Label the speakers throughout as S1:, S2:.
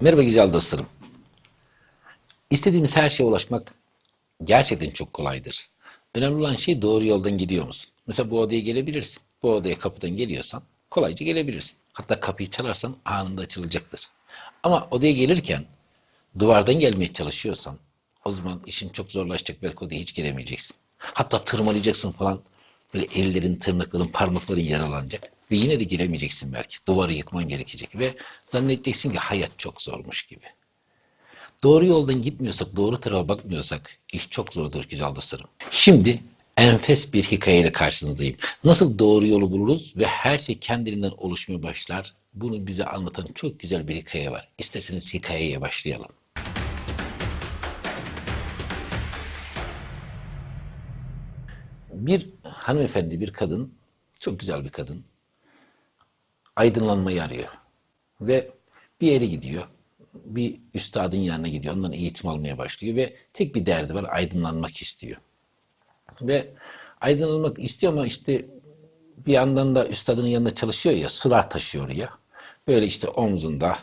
S1: Merhaba güzel dostlarım. İstediğimiz her şeye ulaşmak gerçekten çok kolaydır. Önemli olan şey doğru yoldan gidiyor musun? Mesela bu odaya gelebilirsin. Bu odaya kapıdan geliyorsan kolayca gelebilirsin. Hatta kapıyı çalarsan anında açılacaktır. Ama odaya gelirken duvardan gelmeye çalışıyorsan o zaman işin çok zorlaşacak. Belki odaya hiç gelemeyeceksin. Hatta tırmalayacaksın falan. Böyle ellerin, tırnakların, parmakların yaralanacak. Ve yine de giremeyeceksin belki. Duvarı yıkman gerekecek. Ve zannedeceksin ki hayat çok zormuş gibi. Doğru yoldan gitmiyorsak, doğru tarafa bakmıyorsak iş çok zordur güzel dostlarım. Şimdi enfes bir hikayeyle karşınızdayım. Nasıl doğru yolu buluruz ve her şey kendiliğinden oluşmaya başlar. Bunu bize anlatan çok güzel bir hikaye var. İsterseniz hikayeye başlayalım. Bir hanımefendi, bir kadın, çok güzel bir kadın, aydınlanmayı arıyor. Ve bir yere gidiyor. Bir üstadın yanına gidiyor. Ondan eğitim almaya başlıyor ve tek bir derdi var. Aydınlanmak istiyor. Ve aydınlanmak istiyor ama işte bir yandan da üstadının yanında çalışıyor ya, sular taşıyor oraya. Böyle işte omzunda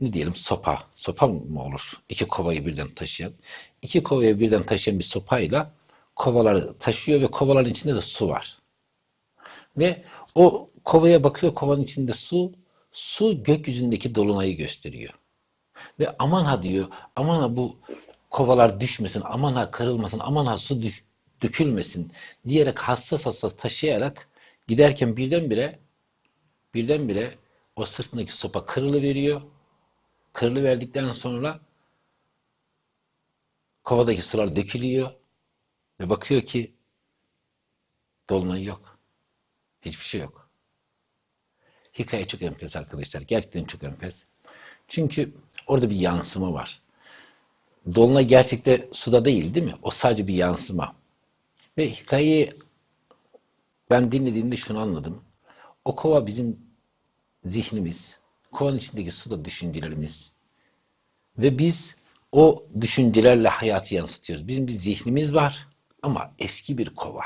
S1: ne diyelim sopa, sopa mı olur? İki kovayı birden taşıyan. İki kovayı birden taşıyan bir sopayla kovaları taşıyor ve kovaların içinde de su var. Ve o kovaya bakıyor, kovanın içinde su, su gökyüzündeki dolunayı gösteriyor. Ve aman ha diyor, aman ha bu kovalar düşmesin, aman ha kırılmasın, aman ha su düş, dökülmesin diyerek hassas hassas taşıyarak giderken birdenbire birdenbire o sırtındaki sopa kırılıveriyor. Kırılıverdikten sonra kovadaki sular dökülüyor ve bakıyor ki dolunay yok. Hiçbir şey yok. Hikaye çok enfes arkadaşlar. Gerçekten çok enfes. Çünkü orada bir yansıma var. Dolunay gerçekte suda değil değil mi? O sadece bir yansıma. Ve hikayeyi ben dinlediğimde şunu anladım. O kova bizim zihnimiz, kovanın içindeki suda düşüncelerimiz. Ve biz o düşüncelerle hayatı yansıtıyoruz. Bizim bir zihnimiz var ama eski bir kova.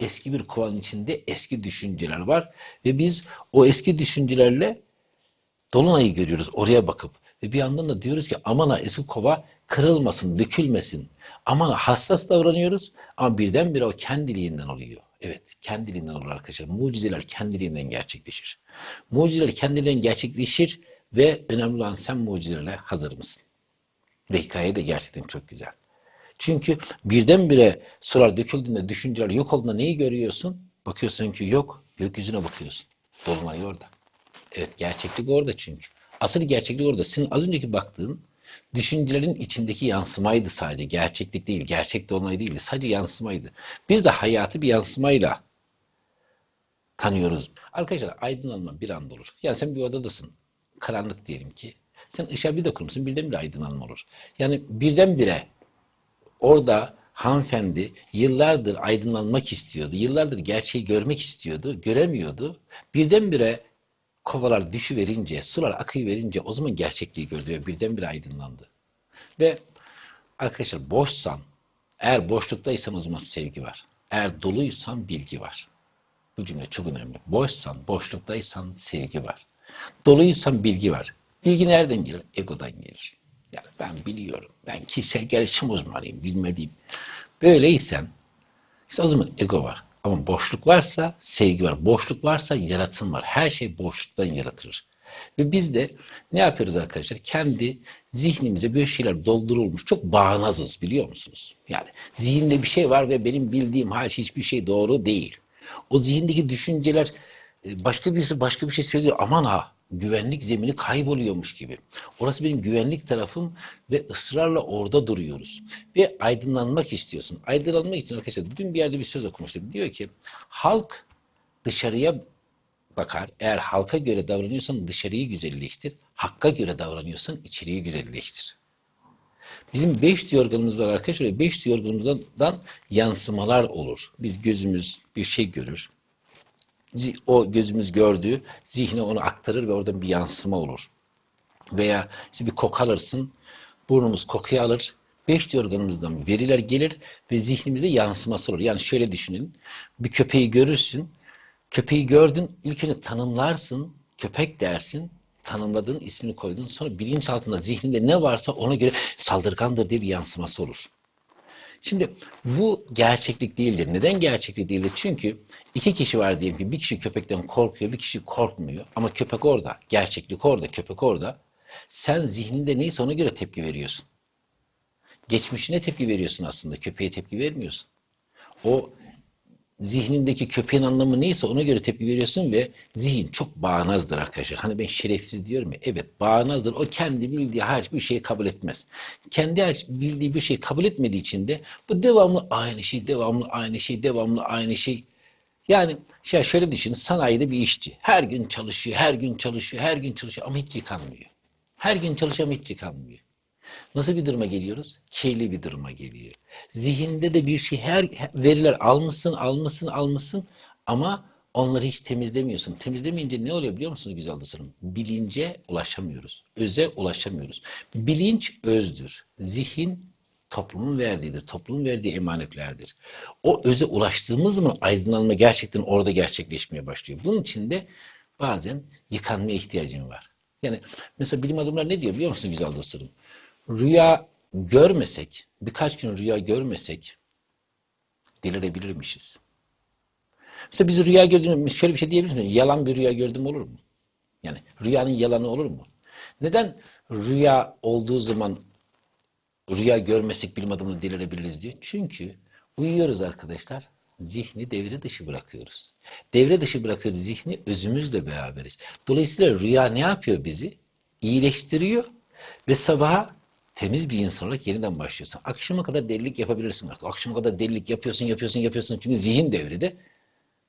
S1: Eski bir kovanın içinde eski düşünceler var ve biz o eski düşüncelerle Dolunay'ı görüyoruz oraya bakıp ve bir yandan da diyoruz ki aman ha eski kova kırılmasın, dökülmesin. Aman ha hassas davranıyoruz ama birdenbire o kendiliğinden oluyor. Evet, kendiliğinden olur arkadaşlar. Mucizeler kendiliğinden gerçekleşir. Mucizeler kendiliğinden gerçekleşir ve önemli olan sen mucizelerle hazır mısın? Ve hikaye de gerçekten çok güzel. Çünkü birdenbire sular döküldüğünde, düşünceler yok olduğunda neyi görüyorsun? Bakıyorsun ki yok, gökyüzüne bakıyorsun. Dolunay orada. Evet, gerçeklik orada çünkü. Asıl gerçeklik orada. Senin az önceki baktığın düşüncelerin içindeki yansımaydı sadece. Gerçeklik değil, gerçek dolunay değildi. Sadece yansımaydı. Biz de hayatı bir yansımayla tanıyoruz. Arkadaşlar aydınlanma bir anda olur. Yani sen bir odadasın. Karanlık diyelim ki. Sen ışığa bir dokunursun birdenbire aydınlanma olur. Yani birdenbire orada hanımefendi yıllardır aydınlanmak istiyordu. Yıllardır gerçeği görmek istiyordu. Göremiyordu. Birdenbire kovalar düşüverince, sular akıyverince o zaman gerçekliği gördü ve birdenbire aydınlandı. Ve arkadaşlar boşsan, eğer boşluktaysan o zaman sevgi var. Eğer doluysan bilgi var. Bu cümle çok önemli. Boşsan, boşluktaysan sevgi var. Doluysan bilgi var. Bilgi nereden gelir? Egodan gelir. Yani ben biliyorum. Ben kişisel gelişim uzmanıyım. Bilmediğim. Böyleysen işte o zaman ego var. Ama boşluk varsa sevgi var. Boşluk varsa yaratım var. Her şey boşluktan yaratılır. Ve biz de ne yapıyoruz arkadaşlar? Kendi zihnimize bir şeyler doldurulmuş. Çok bağnazız biliyor musunuz? Yani zihinde bir şey var ve benim bildiğim hariç hiçbir şey doğru değil. O zihindeki düşünceler başka birisi başka bir şey söylüyor. Aman ha güvenlik zemini kayboluyormuş gibi. Orası benim güvenlik tarafım ve ısrarla orada duruyoruz. Ve aydınlanmak istiyorsun. Aydınlanmak için arkadaşlar dün bir yerde bir söz okumuştum. Diyor ki halk dışarıya bakar. Eğer halka göre davranıyorsan dışarıyı güzelleştir. Hakka göre davranıyorsan içeriği güzelleştir. Bizim beş duyu organımız var arkadaşlar. Beş duyu organımızdan yansımalar olur. Biz gözümüz bir şey görür o gözümüz gördüğü zihne onu aktarır ve oradan bir yansıma olur. Veya işte bir koku alırsın, burnumuz kokuyu alır, beş organımızdan veriler gelir ve zihnimizde yansıması olur. Yani şöyle düşünün, bir köpeği görürsün, köpeği gördün, ilk önce tanımlarsın, köpek dersin, tanımladığın, ismini koyduğun sonra bilinçaltında zihninde ne varsa ona göre saldırgandır diye bir yansıması olur. Şimdi bu gerçeklik değildir. Neden gerçeklik değildir? Çünkü iki kişi var diyelim ki bir kişi köpekten korkuyor, bir kişi korkmuyor. Ama köpek orada, gerçeklik orada, köpek orada. Sen zihninde neyse ona göre tepki veriyorsun. Geçmişine tepki veriyorsun aslında, köpeğe tepki vermiyorsun. O zihnindeki köpeğin anlamı neyse ona göre tepki veriyorsun ve zihin çok bağnazdır arkadaşlar. Hani ben şerefsiz diyorum ya. Evet bağnazdır. O kendi bildiği hiçbir şeyi kabul etmez. Kendi bildiği bir şeyi kabul etmediği için de bu devamlı aynı şey, devamlı aynı şey, devamlı aynı şey. Yani ya şöyle düşünün sanayide bir işçi. Her gün çalışıyor, her gün çalışıyor, her gün çalışıyor ama hiç yıkanmıyor. Her gün çalışıyor ama hiç yıkanmıyor. Nasıl bir duruma geliyoruz? Kirli bir duruma geliyor. Zihinde de bir şey her veriler almışsın, almışsın, almışsın ama onları hiç temizlemiyorsun. Temizlemeyince ne oluyor biliyor musunuz güzel dostlarım? Bilince ulaşamıyoruz. Öze ulaşamıyoruz. Bilinç özdür. Zihin toplumun verdiğidir. Toplumun verdiği emanetlerdir. O öze ulaştığımız zaman aydınlanma gerçekten orada gerçekleşmeye başlıyor. Bunun için de bazen yıkanmaya ihtiyacım var. Yani mesela bilim adamları ne diyor biliyor musunuz güzel dostlarım? Rüya görmesek, birkaç gün rüya görmesek delirebilirmişiz. Mesela biz rüya gördüğümüz şöyle bir şey diyebilir miyiz? Yalan bir rüya gördüm olur mu? Yani rüyanın yalanı olur mu? Neden rüya olduğu zaman rüya görmesek bilim adamını delirebiliriz diyor? Çünkü uyuyoruz arkadaşlar. Zihni devre dışı bırakıyoruz. Devre dışı bırakıyoruz zihni özümüzle beraberiz. Dolayısıyla rüya ne yapıyor bizi? İyileştiriyor ve sabaha temiz bir insan olarak yeniden başlıyorsun. Akşama kadar delilik yapabilirsin artık. Akşama kadar delilik yapıyorsun, yapıyorsun, yapıyorsun. Çünkü zihin devrede.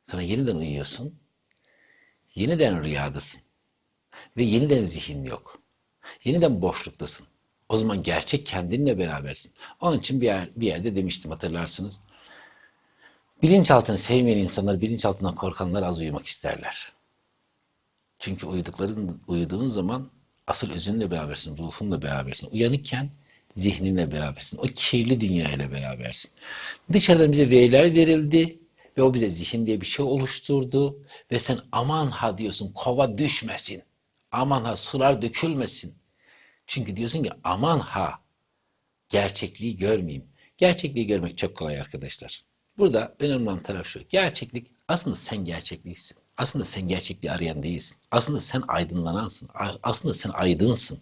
S1: Sonra yeniden uyuyorsun. Yeniden rüyadasın. Ve yeniden zihin yok. Yeniden boşluktasın. O zaman gerçek kendinle berabersin. Onun için bir, yer, bir yerde demiştim hatırlarsınız. Bilinçaltını sevmeyen insanlar, bilinçaltından korkanlar az uyumak isterler. Çünkü uyudukların, uyuduğun zaman asıl özünle berabersin, ruhunla berabersin. Uyanıkken zihninle berabersin. O kirli dünya ile berabersin. Dışarıdan bize veriler verildi ve o bize zihin diye bir şey oluşturdu ve sen aman ha diyorsun kova düşmesin. Aman ha sular dökülmesin. Çünkü diyorsun ki aman ha gerçekliği görmeyeyim. Gerçekliği görmek çok kolay arkadaşlar. Burada önemli olan taraf şu. Gerçeklik aslında sen gerçekliksin. Aslında sen gerçekliği arayan değilsin. Aslında sen aydınlanansın. Aslında sen aydınsın.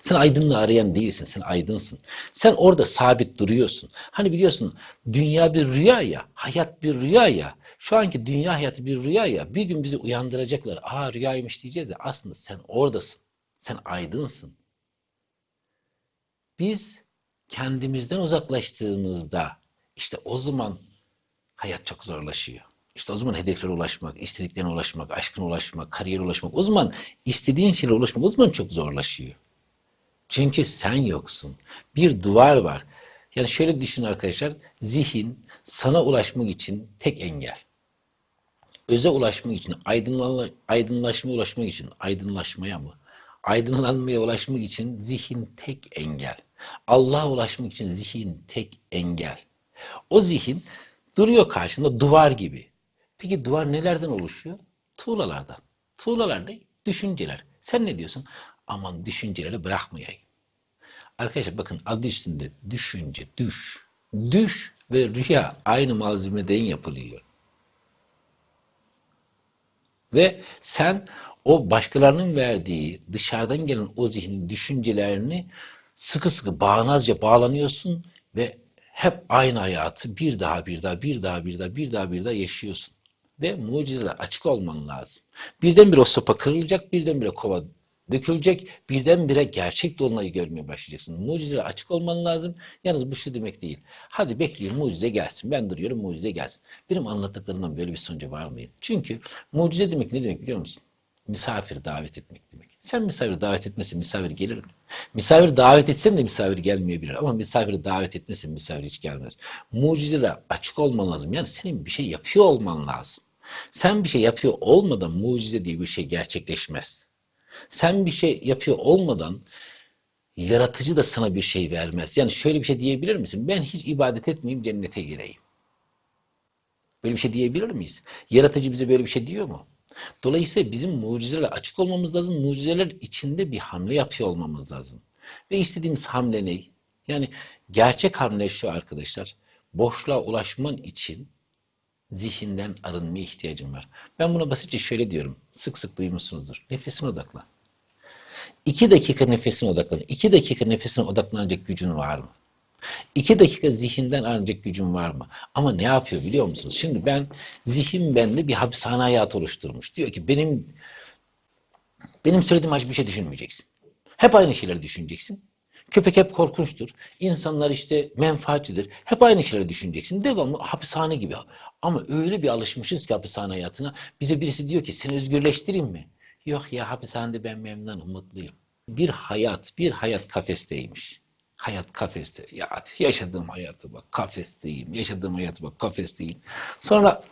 S1: Sen aydınlığı arayan değilsin. Sen aydınsın. Sen orada sabit duruyorsun. Hani biliyorsun dünya bir rüya ya. Hayat bir rüya ya. Şu anki dünya hayatı bir rüya ya. Bir gün bizi uyandıracaklar. Aa rüyaymış diyeceğiz de aslında sen oradasın. Sen aydınsın. Biz kendimizden uzaklaştığımızda işte o zaman hayat çok zorlaşıyor. İşte o zaman hedeflere ulaşmak, istediklerine ulaşmak, aşkına ulaşmak, kariyere ulaşmak. O zaman istediğin şeylere ulaşmak o zaman çok zorlaşıyor. Çünkü sen yoksun. Bir duvar var. Yani şöyle düşün arkadaşlar. Zihin sana ulaşmak için tek engel. Öze ulaşmak için, aydınlanma, aydınlaşmaya ulaşmak için, aydınlaşmaya mı? Aydınlanmaya ulaşmak için zihin tek engel. Allah'a ulaşmak için zihin tek engel. O zihin duruyor karşında duvar gibi. Peki duvar nelerden oluşuyor? Tuğlalardan. Tuğlalar ne? Düşünceler. Sen ne diyorsun? Aman düşünceleri bırakmayayım. Arkadaşlar bakın adı üstünde düşünce, düş. Düş ve rüya aynı malzemeden yapılıyor. Ve sen o başkalarının verdiği dışarıdan gelen o zihnin düşüncelerini sıkı sıkı bağnazca bağlanıyorsun ve hep aynı hayatı bir daha bir daha bir daha bir daha bir daha bir daha yaşıyorsun. Ve mucizeler açık olman lazım. Birdenbire o sopa kırılacak, birdenbire kova dökülecek, birdenbire gerçek dolunayı görmeye başlayacaksın. Mucizeler açık olman lazım. Yalnız bu şu demek değil. Hadi bekliyorum mucize gelsin. Ben duruyorum mucize gelsin. Benim anlattıklarımdan böyle bir sonuca varmayın. Çünkü mucize demek ne demek biliyor musun? Misafir davet etmek demek. Sen misafir davet etmesin misafir gelir mi? Misafir davet etsen de misafir gelmeyebilir ama misafir davet etmesin misafir hiç gelmez. Mucizeler açık olman lazım. Yani senin bir şey yapıyor olman lazım. Sen bir şey yapıyor olmadan mucize diye bir şey gerçekleşmez. Sen bir şey yapıyor olmadan yaratıcı da sana bir şey vermez. Yani şöyle bir şey diyebilir misin? Ben hiç ibadet etmeyeyim cennete gireyim. Böyle bir şey diyebilir miyiz? Yaratıcı bize böyle bir şey diyor mu? Dolayısıyla bizim mucizelerle açık olmamız lazım. Mucizeler içinde bir hamle yapıyor olmamız lazım. Ve istediğimiz hamle ne? Yani gerçek hamle şu arkadaşlar. Boşluğa ulaşman için zihinden arınmaya ihtiyacım var. Ben buna basitçe şöyle diyorum. Sık sık duymuşsunuzdur. Nefesine odaklan. İki dakika nefesine odaklan. İki dakika nefesine odaklanacak gücün var mı? İki dakika zihinden arınacak gücün var mı? Ama ne yapıyor biliyor musunuz? Şimdi ben zihin bende bir hapishane hayatı oluşturmuş. Diyor ki benim benim söylediğim hiçbir şey düşünmeyeceksin. Hep aynı şeyleri düşüneceksin. Köpek hep korkunçtur. İnsanlar işte menfaatçidir. Hep aynı şeyleri düşüneceksin. Devamlı hapishane gibi. Ama öyle bir alışmışız ki hapishane hayatına. Bize birisi diyor ki seni özgürleştireyim mi? Yok ya hapishanede ben memnunum, mutluyum. Bir hayat, bir hayat kafesteymiş. Hayat kafeste. Ya yaşadığım hayatı bak kafesteyim. Yaşadığım hayatı bak kafesteyim. Sonra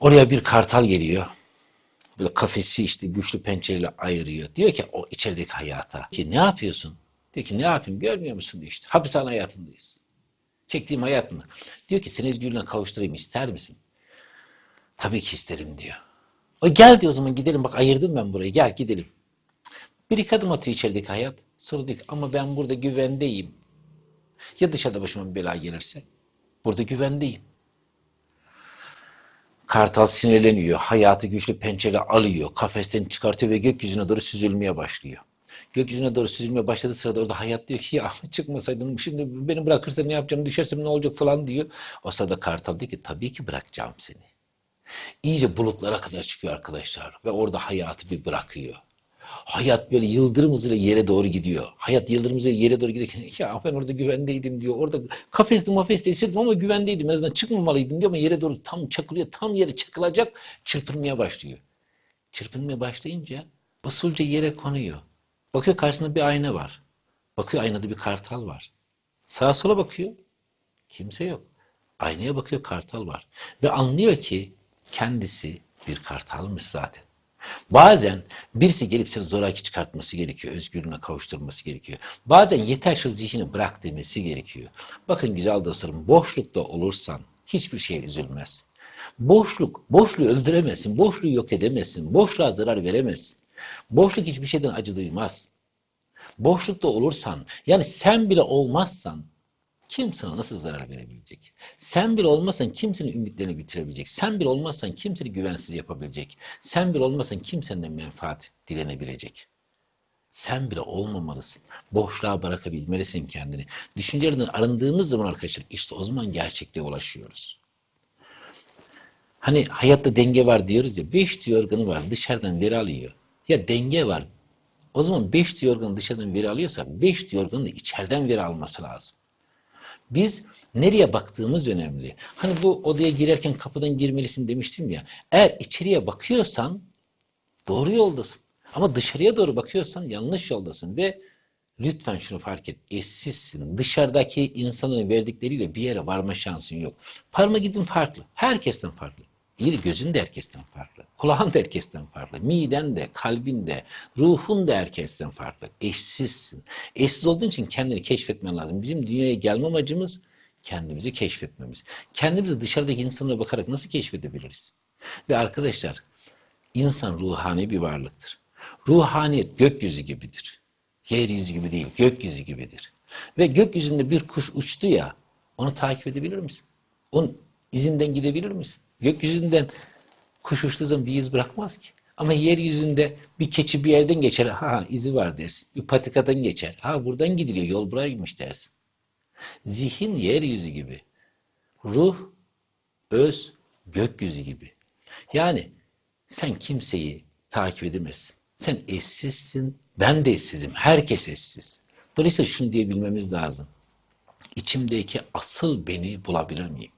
S1: oraya bir kartal geliyor. Böyle kafesi işte güçlü pençeyle ayırıyor. Diyor ki o içerideki hayata. Ki ne yapıyorsun? Diyor ki ne yapayım görmüyor musun işte. Hapishane hayatındayız. Çektiğim hayat mı? Diyor ki seni özgürlüğüne kavuşturayım ister misin? Tabii ki isterim diyor. O gel diyor o zaman gidelim bak ayırdım ben burayı gel gidelim. Bir iki adım atıyor içerideki hayat. Ki ama ben burada güvendeyim. Ya dışarıda başıma bir bela gelirse? Burada güvendeyim. Kartal sinirleniyor. Hayatı güçlü pençele alıyor. Kafesten çıkartıyor ve gökyüzüne doğru süzülmeye başlıyor. Gökyüzüne doğru süzülmeye başladığı sırada orada hayat diyor ki ya çıkmasaydım şimdi beni bırakırsa ne yapacağım düşersem ne olacak falan diyor. O sırada kartal diyor ki tabii ki bırakacağım seni. İyice bulutlara kadar çıkıyor arkadaşlar ve orada hayatı bir bırakıyor. Hayat böyle yıldırım hızıyla yere doğru gidiyor. Hayat yıldırım hızıyla yere doğru giderken ya ben orada güvendeydim diyor. Orada kafesli mafesli hissettim ama güvendeydim. En azından çıkmamalıydım diyor ama yere doğru tam çakılıyor. Tam yere çakılacak çırpınmaya başlıyor. Çırpınmaya başlayınca usulca yere konuyor. Bakıyor karşısında bir ayna var. Bakıyor aynada bir kartal var. Sağa sola bakıyor. Kimse yok. Aynaya bakıyor kartal var. Ve anlıyor ki kendisi bir kartalmış zaten. Bazen birisi gelip seni zoraki çıkartması gerekiyor. Özgürlüğüne kavuşturması gerekiyor. Bazen yeter şu zihni bırak demesi gerekiyor. Bakın güzel dostlarım boşlukta olursan hiçbir şeye üzülmezsin. Boşluk, boşluğu öldüremezsin. Boşluğu yok edemezsin. Boşluğa zarar veremezsin. Boşluk hiçbir şeyden acı duymaz. Boşlukta olursan, yani sen bile olmazsan kim sana nasıl zarar verebilecek? Sen bile olmazsan kimsenin ümitlerini bitirebilecek? Sen bile olmazsan kimseni güvensiz yapabilecek? Sen bile olmazsan kimsenin menfaat dilenebilecek? Sen bile olmamalısın. Boşluğa bırakabilmelisin kendini. Düşüncelerden arındığımız zaman arkadaşlar işte o zaman gerçekliğe ulaşıyoruz. Hani hayatta denge var diyoruz ya. Beş organı var dışarıdan veri alıyor. Ya denge var. O zaman beş organı dışarıdan veri alıyorsa beş organı da içeriden veri alması lazım. Biz nereye baktığımız önemli. Hani bu odaya girerken kapıdan girmelisin demiştim ya. Eğer içeriye bakıyorsan doğru yoldasın. Ama dışarıya doğru bakıyorsan yanlış yoldasın ve lütfen şunu fark et. Eşsizsin. Dışarıdaki insanların verdikleriyle bir yere varma şansın yok. Parmak izin farklı. Herkesten farklı. İyi gözün de herkesten farklı. Kulağın da herkesten farklı. Miden de, kalbin de, ruhun da herkesten farklı. Eşsizsin. Eşsiz olduğun için kendini keşfetmen lazım. Bizim dünyaya gelme amacımız kendimizi keşfetmemiz. Kendimizi dışarıdaki insanlara bakarak nasıl keşfedebiliriz? Ve arkadaşlar, insan ruhani bir varlıktır. Ruhaniyet gökyüzü gibidir. Yeryüzü gibi değil, gökyüzü gibidir. Ve gökyüzünde bir kuş uçtu ya, onu takip edebilir misin? Onun izinden gidebilir misin? Gökyüzünden kuş uçtuğu zaman bir iz bırakmaz ki. Ama yeryüzünde bir keçi bir yerden geçer, ha izi var dersin. Bir patikadan geçer, ha buradan gidiliyor, yol buraymış dersin. Zihin yeryüzü gibi. Ruh, öz, gökyüzü gibi. Yani sen kimseyi takip edemezsin. Sen eşsizsin, ben de eşsizim. Herkes eşsiz. Dolayısıyla şunu diyebilmemiz lazım. İçimdeki asıl beni bulabilir miyim?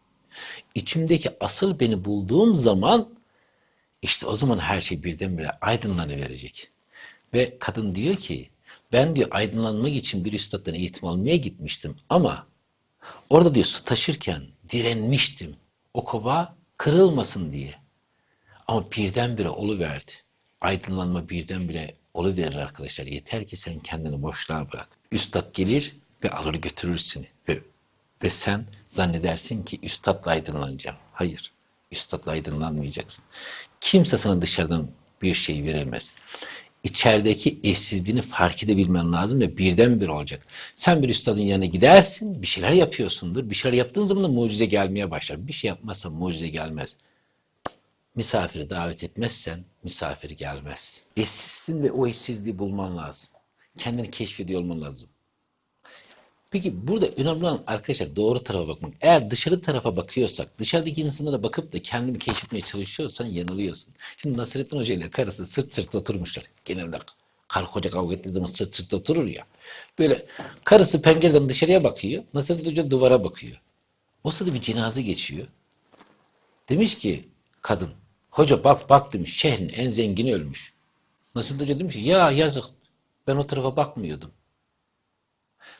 S1: İçimdeki asıl beni bulduğum zaman işte o zaman her şey birdenbire aydınlanıverecek. Ve kadın diyor ki ben diyor aydınlanmak için bir üstaddan eğitim almaya gitmiştim ama orada diyor su taşırken direnmiştim. O kova kırılmasın diye. Ama birdenbire oluverdi. Aydınlanma birdenbire oluverir arkadaşlar. Yeter ki sen kendini boşluğa bırak. Üstad gelir ve alır götürür seni. Ve, ve sen zannedersin ki üstadla aydınlanacağım. Hayır. Üstadla aydınlanmayacaksın. Kimse sana dışarıdan bir şey veremez. İçerideki eşsizliğini fark edebilmen lazım ve birdenbire olacak. Sen bir üstadın yanına gidersin, bir şeyler yapıyorsundur. Bir şeyler yaptığın zaman da mucize gelmeye başlar. Bir şey yapmazsan mucize gelmez. Misafiri davet etmezsen misafir gelmez. Eşsizsin ve o eşsizliği bulman lazım. Kendini keşfediyor olman lazım. Peki burada önemli olan arkadaşlar doğru tarafa bakmak. Eğer dışarı tarafa bakıyorsak, dışarıdaki insanlara bakıp da kendini keşfetmeye çalışıyorsan yanılıyorsun. Şimdi Nasrettin Hoca ile karısı sırt sırta oturmuşlar. Genelde karı koca kavga ettiği zaman sırt sırta oturur ya. Böyle karısı pencereden dışarıya bakıyor. Nasrettin Hoca duvara bakıyor. O sırada bir cenaze geçiyor. Demiş ki kadın, hoca bak bak demiş şehrin en zengini ölmüş. Nasrettin Hoca demiş ki ya yazık ben o tarafa bakmıyordum.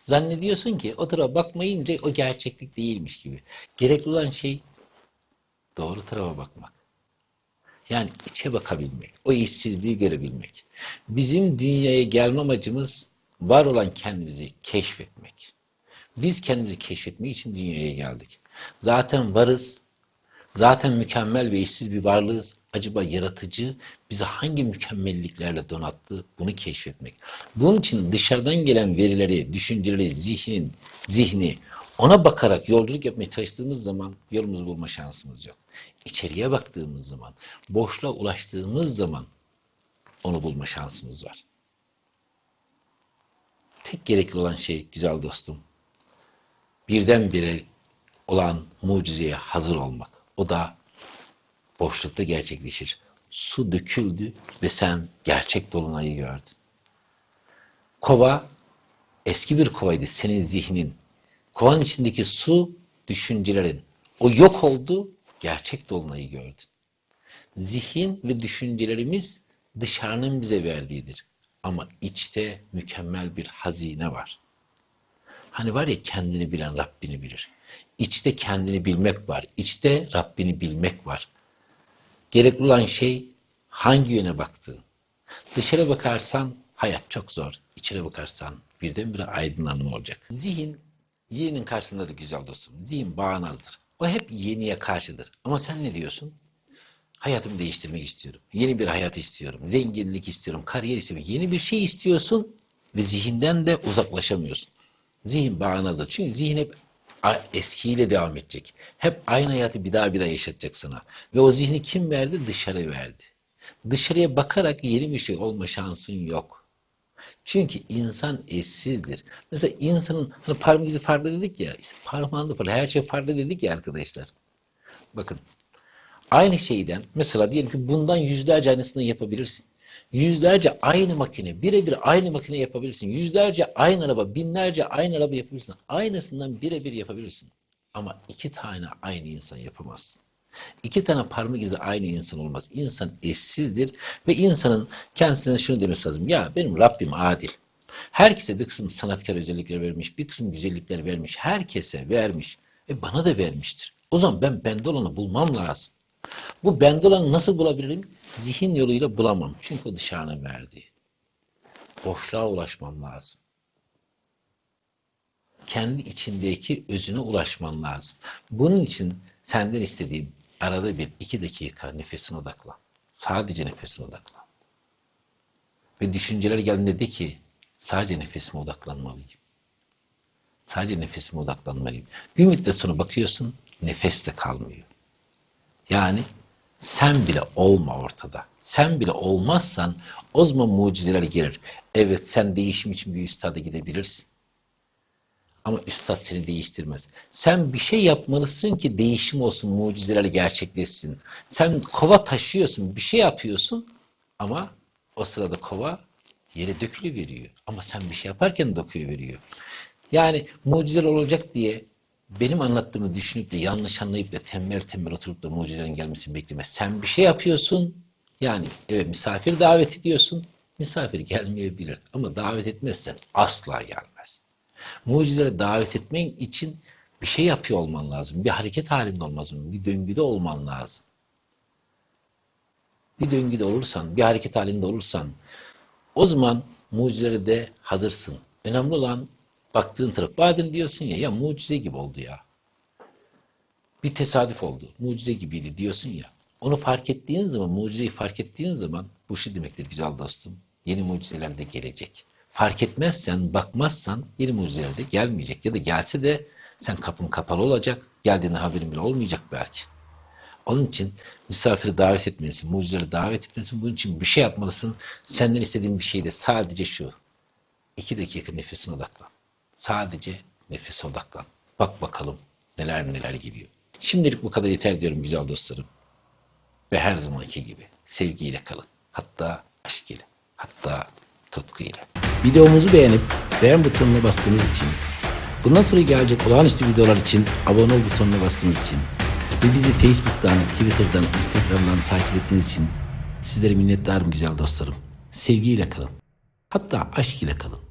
S1: Zannediyorsun ki o tarafa bakmayınca o gerçeklik değilmiş gibi. Gerekli olan şey doğru tarafa bakmak. Yani içe bakabilmek, o işsizliği görebilmek. Bizim dünyaya gelme amacımız var olan kendimizi keşfetmek. Biz kendimizi keşfetmek için dünyaya geldik. Zaten varız, zaten mükemmel ve eşsiz bir varlığız. Acaba yaratıcı bizi hangi mükemmelliklerle donattı? Bunu keşfetmek. Bunun için dışarıdan gelen verileri, düşünceleri, zihnin, zihni ona bakarak yolculuk yapmaya çalıştığımız zaman yolumuzu bulma şansımız yok. İçeriye baktığımız zaman, boşluğa ulaştığımız zaman onu bulma şansımız var. Tek gerekli olan şey güzel dostum, birdenbire olan mucizeye hazır olmak. O da boşlukta gerçekleşir. Su döküldü ve sen gerçek dolunayı gördün. Kova eski bir kovaydı senin zihnin. Kovanın içindeki su düşüncelerin. O yok oldu, gerçek dolunayı gördün. Zihin ve düşüncelerimiz dışarının bize verdiğidir. Ama içte mükemmel bir hazine var. Hani var ya kendini bilen Rabbini bilir. İçte kendini bilmek var. İçte Rabbini bilmek var. Gerekli olan şey hangi yöne baktığın. Dışarı bakarsan hayat çok zor. İçine bakarsan birdenbire aydınlanma olacak. Zihin, yeninin karşısında da güzel dostum. Zihin bağnazdır. O hep yeniye karşıdır. Ama sen ne diyorsun? Hayatımı değiştirmek istiyorum. Yeni bir hayat istiyorum. Zenginlik istiyorum. Kariyer istiyorum. Yeni bir şey istiyorsun ve zihinden de uzaklaşamıyorsun. Zihin bağnazdır. Çünkü zihin hep eskiyle devam edecek. Hep aynı hayatı bir daha bir daha yaşatacak sana. Ve o zihni kim verdi? Dışarı verdi. Dışarıya bakarak yeni bir şey olma şansın yok. Çünkü insan eşsizdir. Mesela insanın hani parmak izi farklı dedik ya, işte parmağında farklı, her şey farklı dedik ya arkadaşlar. Bakın, aynı şeyden mesela diyelim ki bundan yüzlerce aynısını yapabilirsin. Yüzlerce aynı makine, birebir aynı makine yapabilirsin. Yüzlerce aynı araba, binlerce aynı araba yapabilirsin. Aynısından birebir yapabilirsin. Ama iki tane aynı insan yapamazsın. İki tane parmak izi aynı insan olmaz. İnsan eşsizdir ve insanın kendisine şunu demesi lazım. Ya benim Rabbim adil. Herkese bir kısım sanatkar özellikler vermiş, bir kısım güzellikler vermiş. Herkese vermiş. E bana da vermiştir. O zaman ben bende olanı bulmam lazım. Bu bende olanı nasıl bulabilirim? Zihin yoluyla bulamam. Çünkü o dışarının verdiği. Boşluğa ulaşmam lazım. Kendi içindeki özüne ulaşman lazım. Bunun için senden istediğim arada bir iki dakika nefesine odaklan. Sadece nefesine odaklan. Ve düşünceler geldiğinde de ki sadece nefesime odaklanmalıyım. Sadece nefesime odaklanmalıyım. Bir müddet sonra bakıyorsun nefes de kalmıyor. Yani sen bile olma ortada. Sen bile olmazsan o zaman mucizeler gelir. Evet sen değişim için bir üstada gidebilirsin. Ama üstad seni değiştirmez. Sen bir şey yapmalısın ki değişim olsun, mucizeler gerçekleşsin. Sen kova taşıyorsun, bir şey yapıyorsun ama o sırada kova yere dökülüveriyor. Ama sen bir şey yaparken dökülüveriyor. Yani mucizeler olacak diye benim anlattığımı düşünüp de yanlış anlayıp da tembel tembel oturup da mucizelerin gelmesini bekleme. Sen bir şey yapıyorsun. Yani evet misafir davet ediyorsun. Misafir gelmeyebilir. Ama davet etmezsen asla gelmez. Mucizelere davet etmen için bir şey yapıyor olman lazım. Bir hareket halinde olman lazım. Bir döngüde olman lazım. Bir döngüde olursan, bir hareket halinde olursan o zaman mucizelere de hazırsın. Önemli olan baktığın taraf. Bazen diyorsun ya ya mucize gibi oldu ya. bir tesadüf oldu. Mucize gibiydi diyorsun ya. Onu fark ettiğin zaman, mucizeyi fark ettiğin zaman bu şu demektir güzel dostum. Yeni mucizeler de gelecek. Fark etmezsen, bakmazsan yeni mucizeler de gelmeyecek. Ya da gelse de sen kapın kapalı olacak. Geldiğinde haberin bile olmayacak belki. Onun için misafiri davet etmelisin, mucizeleri davet etmelisin. Bunun için bir şey yapmalısın. Senden istediğim bir şey de sadece şu. İki dakika nefesine odaklan. Sadece nefese odaklan. Bak bakalım neler neler geliyor. Şimdilik bu kadar yeter diyorum güzel dostlarım. Ve her zamanki gibi sevgiyle kalın. Hatta aşk ile. Hatta tutku ile.
S2: Videomuzu beğenip beğen butonuna bastığınız için, bundan sonra gelecek olağanüstü videolar için abone ol butonuna bastığınız için ve bizi Facebook'tan, Twitter'dan, Instagram'dan takip ettiğiniz için sizlere minnettarım güzel dostlarım. Sevgiyle kalın. Hatta aşk ile kalın.